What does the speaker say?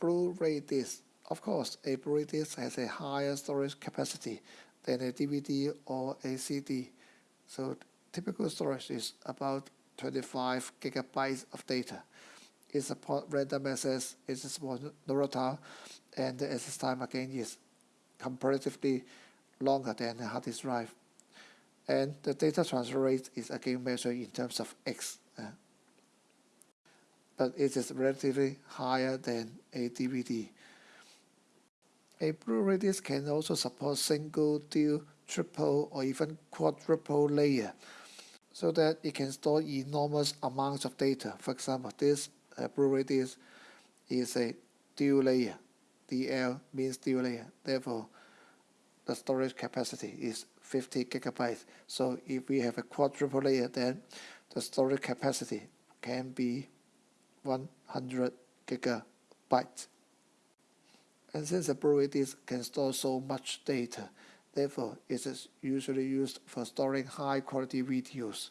Blu-ray disc. Of course, a Blu-ray disc has a higher storage capacity than a DVD or a CD. So typical storage is about 25 gigabytes of data. It supports random access, it supports volatile, and the access time again is comparatively longer than a hard disk drive. And the data transfer rate is again measured in terms of X. Uh, but it is relatively higher than a DVD. A Blu-ray disc can also support single, dual, triple, or even quadruple layer so that it can store enormous amounts of data. For example, this uh, Blu-ray disc is a dual layer. DL means dual layer. Therefore, the storage capacity is 50 gigabytes. So if we have a quadruple layer, then the storage capacity can be 100 gigabytes. And since the disc can store so much data, therefore it is usually used for storing high quality videos.